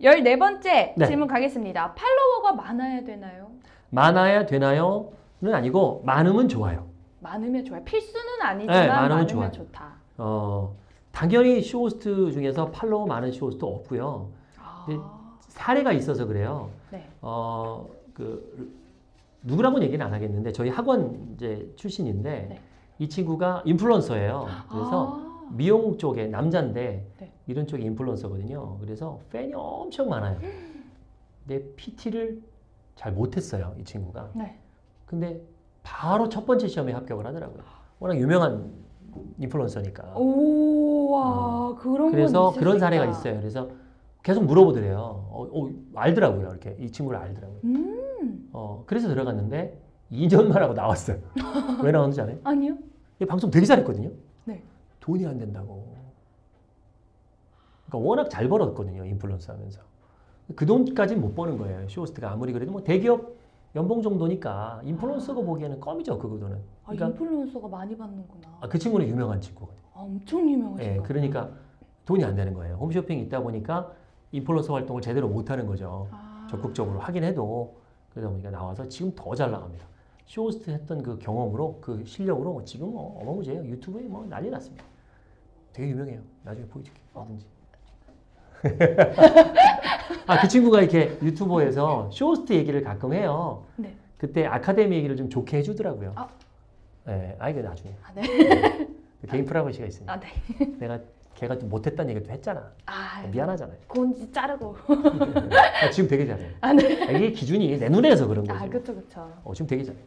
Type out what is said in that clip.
14번째 네. 질문 가겠습니다. 팔로워가 많아야 되나요? 많아야 되나요?는 아니고 많으면 좋아요. 많으면 좋아요. 필수는 아니지만 네, 많으면 많으면 좋아요. 좋다. 어, 당연히 쇼호스트 중에서 팔로워 많은 쇼호스트 없고요. 네. 아, 사례가 있어서 그래요. 네. 어, 그 누구라고는 얘기는 안 하겠는데 저희 학원 이제 출신인데 네. 이 친구가 인플루언서예요. 그래서 아, 미용 쪽에 남자인데 네. 이런 쪽에 인플루언서거든요. 그래서 팬이 엄청 많아요. 근데 PT를 잘 못했어요, 이 친구가. 네. 근데 바로 첫 번째 시험에 합격을 하더라고요. 워낙 유명한 인플루언서니까. 오, 와, 그런 건 아. 그래서 그런 수 사례가. 있어요. 그래서 계속 물어보더래요. 어, 어, 알더라고요. 이렇게 이 친구를 알더라고요. 음, 어, 그래서 들어갔는데 2년만 하고 나왔어요. 왜 나왔는지 알아요? 아니요. 이 방송 되게 잘했거든요. 네. 돈이 안 된다고. 그러니까 워낙 잘 벌었거든요. 인플루언서 하면서. 그 돈까지는 못 버는 거예요. 쇼호스트가 아무리 그래도 뭐 대기업 연봉 정도니까 인플루언서가 보기에는 껌이죠. 그 돈은. 아, 그러니까 인플루언서가 많이 받는구나. 아, 그 친구는 유명한 친구거든요. 아, 엄청 유명하신 예, 거. 그러니까 돈이 안 되는 거예요. 홈쇼핑이 있다 보니까 인플루언서 활동을 제대로 못 하는 거죠. 아, 적극적으로 하긴 해도 그러다 보니까 나와서 지금 더 잘 나갑니다. 쇼호스트 했던 그 경험으로 그 실력으로 지금 뭐 어마무지해요. 유튜브에 뭐 난리 났습니다. 되게 유명해요. 나중에 보여줄게. 어딘지. 아, 그 친구가 이렇게 유튜버에서 쇼호스트 얘기를 가끔 해요. 네. 그때 아카데미 얘기를 좀 좋게 해주더라고요. 아. 네, 아, 이거 나중에. 아, 네. 개인 프라이버시가 있으니까. 아, 네. 내가 걔가 좀 못했다는 얘기도 했잖아. 아, 미안하잖아요. 곤지 자르고. 아, 지금 되게 잘해. 아, 네. 이게 기준이 내 눈에서 그런 거죠. 아, 그쵸, 그쵸. 어, 지금 되게 잘해.